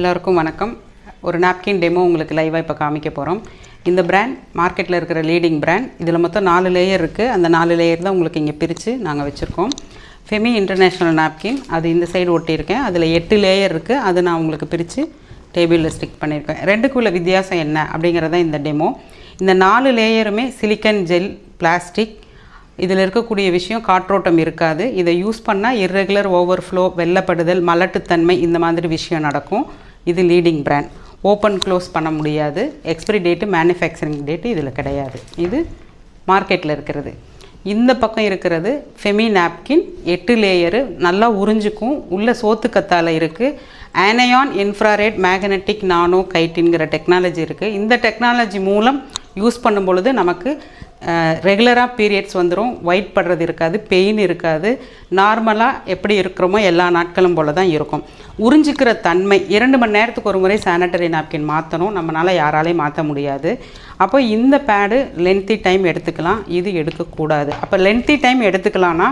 எல்லாருக்கும் வணக்கம். ஒரு நாப்கின் டெமோ உங்களுக்கு லைவாக இப்போ காமிக்க போகிறோம் இந்த பிராண்ட் மார்க்கெட்டில் இருக்கிற லீடிங் பிராண்ட் இதில் மொத்தம் நாலு லேயர் இருக்குது அந்த நாலு லேயர் தான் உங்களுக்கு இங்கே பிரித்து நாங்கள் வச்சுருக்கோம். ஃபெமி இன்டர்நேஷ்னல் நாப்கின் அது இந்த சைடு ஒட்டியிருக்கேன். அதில் எட்டு லேயர் இருக்குது அது நான் உங்களுக்கு பிரித்து டேபிளில் ஸ்டிக் பண்ணியிருக்கேன். ரெண்டுக்குள்ள வித்தியாசம் என்ன அப்படிங்கிறத இந்த டெமோ இந்த நாலு லேயருமே சிலிக்கன் ஜெல் பிளாஸ்டிக் இதில் இருக்கக்கூடிய விஷயம் காற்றோட்டம் இருக்காது. இதை யூஸ் பண்ணால் இர்ரெகுலர் ஓவர்ஃப்ளோ வெள்ளப்படுதல் மலட்டுத்தன்மை இந்த மாதிரி விஷயம் நடக்கும். இது லீடிங் பிராண்ட் ஓப்பன் க்ளோஸ் பண்ண முடியாது. எக்ஸ்பிரி டேட்டு மேனுஃபேக்சரிங் டேட்டு இதில் கிடையாது. இது மார்க்கெட்டில் இருக்கிறது. இந்த பக்கம் இருக்கிறது ஃபெமி நாப்கின் எட்டு லேயரு நல்லா உறிஞ்சிக்கும். உள்ள சோத்து கத்தால் இருக்குது ஆனயான் இன்ஃப்ராரேட் மேக்னெட்டிக் நானோ கைட்டின்கிற டெக்னாலஜி இருக்குது இந்த டெக்னாலஜி மூலம் யூஸ் பண்ணும் பொழுது நமக்கு ரெகுலராக பீரியட்ஸ் வந்துடும் ஒயிட் படுறது இருக்காது பெயின் இருக்காது. நார்மலாக எப்படி இருக்கிறோமோ எல்லா நாட்களும் போல தான் இருக்கும். உறிஞ்சிக்கிற தன்மை இரண்டு மணி நேரத்துக்கு ஒரு முறை சானிட்டரி நாப்கின் மாற்றணும் நம்மளால் யாராலையும் மாற்ற முடியாது. அப்போ இந்த பேடு லென்த்தி டைம் எடுத்துக்கலாம். இது எடுக்கக்கூடாது. அப்போ லென்த்தி டைம் எடுத்துக்கலான்னா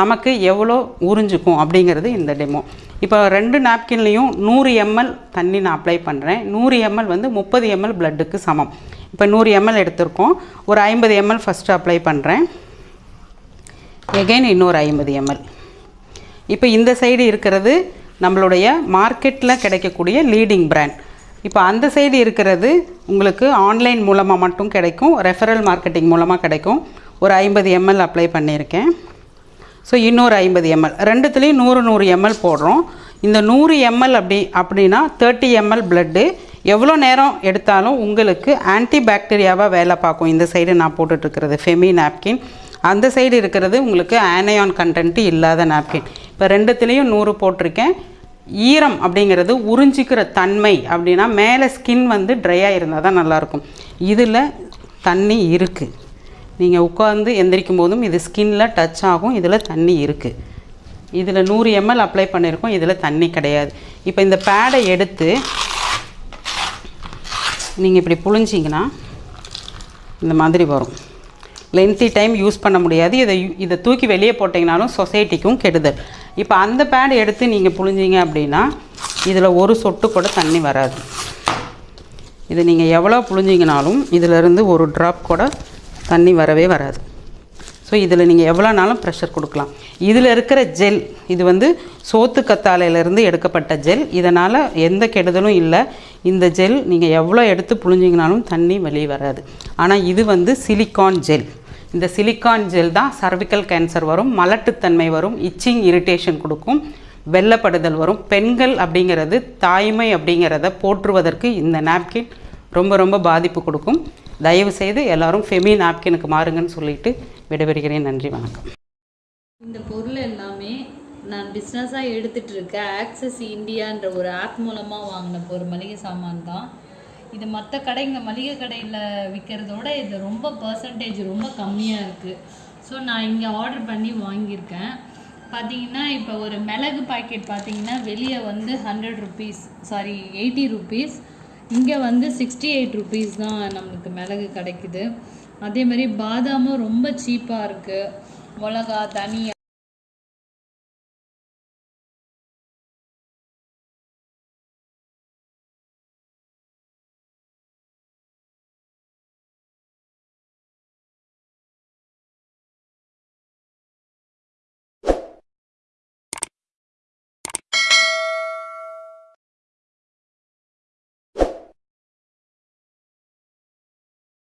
நமக்கு எவ்வளோ உறிஞ்சிக்கும் அப்படிங்கிறது இந்த டெமோ இப்போ ரெண்டு நாப்கின்லேயும் நூறு எம்எல் தண்ணி நான் அப்ளை பண்ணுறேன் நூறு எம்எல் வந்து முப்பது எம்எல் பிளட்டுக்கு சமம். இப்போ நூறு எம்எல் எடுத்திருக்கோம். ஒரு ஐம்பது எம்எல் ஃபஸ்ட்டு அப்ளை பண்ணுறேன் எகெயின் இன்னொரு ஐம்பது எம்எல் இப்போ இந்த சைடு இருக்கிறது நம்மளுடைய மார்க்கெட்டில் கிடைக்கக்கூடிய லீடிங் பிராண்ட் இப்போ அந்த சைடு இருக்கிறது உங்களுக்கு ஆன்லைன் மூலமாக மட்டும் கிடைக்கும். ரெஃபரல் மார்க்கெட்டிங் மூலமாக கிடைக்கும். ஒரு ஐம்பது எம்எல் அப்ளை பண்ணியிருக்கேன். ஸோ இன்னொரு ஐம்பது எம்எல் ரெண்டுத்துலேயும் நூறு நூறு எம்எல் போடுறோம். இந்த நூறு எம்எல் அப்படி அப்படின்னா தேர்ட்டி எம்எல் பிளட்டு எவ்வளோ நேரம் எடுத்தாலும் உங்களுக்கு ஆன்டிபாக்டீரியாவாக வேலை பார்க்கும். இந்த சைடு நான் போட்டுட்ருக்கிறது ஃபெமி நாப்கின் அந்த சைடு இருக்கிறது உங்களுக்கு ஆனையான் கண்டென்ட்டு இல்லாத நாப்கின் இப்போ ரெண்டுத்துலேயும் நூறு போட்டிருக்கேன். ஈரம் அப்படிங்கிறது உறிஞ்சிக்கிற தன்மை அப்படின்னா மேலே ஸ்கின் வந்து ட்ரையாக இருந்தால் தான் நல்லாயிருக்கும். இதில் தண்ணி இருக்குது நீங்கள் உட்காந்து எந்திரிக்கும் போதும் இது ஸ்கின்ல டச் ஆகும் இதில் தண்ணி இருக்குது இதில் நூறு எம்எல் அப்ளை பண்ணியிருக்கோம் இதில் தண்ணி கிடையாது. இப்போ இந்த பேடை எடுத்து நீங்கள் இப்படி புழிஞ்சிங்கன்னா இந்த மாதிரி வரும். லென்த்தி டைம் யூஸ் பண்ண முடியாது. இதை இதை தூக்கி வெளியே போட்டிங்கனாலும் சொசைட்டிக்கும் கெடுதல். இப்போ அந்த பேட் எடுத்து நீங்கள் புழிஞ்சிங்க அப்படின்னா இதில் ஒரு சொட்டு கூட தண்ணி வராது. இது நீங்கள் எவ்வளோ புழிஞ்சிங்கனாலும் இதிலிருந்து ஒரு ட்ராப் கூட தண்ணி வரவே வராது. ஸோ இதில் நீங்கள் எவ்வளோனாலும் ப்ரெஷர் கொடுக்கலாம். இதில் இருக்கிற ஜெல் இது வந்து சோத்து கத்தாழையிலேருந்து எடுக்கப்பட்ட ஜெல் இதனால் எந்த கெடுதலும் இல்லை. இந்த ஜெல் நீங்கள் எவ்வளோ எடுத்து புழிஞ்சிங்கனாலும் தண்ணி வெளியே வராது. ஆனால் இது வந்து சிலிக்கான் ஜெல் இந்த சிலிக்கான் ஜெல் தான் சர்விக்கல் கேன்சர் வரும் மலட்டுத்தன்மை வரும் இச்சிங் இரிட்டேஷன் கொடுக்கும் வெள்ளப்படுதல் வரும். பெண்கள் அப்படிங்கிறது தாய்மை அப்படிங்கிறத போற்றுவதற்கு இந்த நாப்கின் ரொம்ப ரொம்ப பாதிப்பு கொடுக்கும். தயவுசெய்து எல்லோரும் எல்லாரும் ஃபெமி நாப்கினுக்கு மாறுங்கன்னு சொல்லிட்டு விடைபெறுகிறேன். நன்றி வணக்கம். இந்த பொருள் எல்லாமே நான் பிஸ்னஸாக எடுத்துகிட்டு இருக்க ஆக்சஸ் இந்தியான்ற ஒரு ஆப் மூலமாக வாங்கின ஒரு மளிகை சாமான் தான். இது மற்ற கடைங்க மளிகை கடையில் விற்கிறதோட இது ரொம்ப பர்சன்டேஜ் ரொம்ப கம்மியாக இருக்குது ஸோ நான் இங்கே ஆர்டர் பண்ணி வாங்கியிருக்கேன். பார்த்தீங்கன்னா இப்போ ஒரு மிளகு பாக்கெட் பார்த்தீங்கன்னா வெளியே வந்து hundred rupees sorry eighty rupees இங்கே வந்து சிக்ஸ்டி எயிட் ருபீஸ் தான் நம்மளுக்கு மிளகு கிடைக்குது. அதே மாதிரி பாதாமும் ரொம்ப சீப்பாக இருக்குது மிளகா தனியா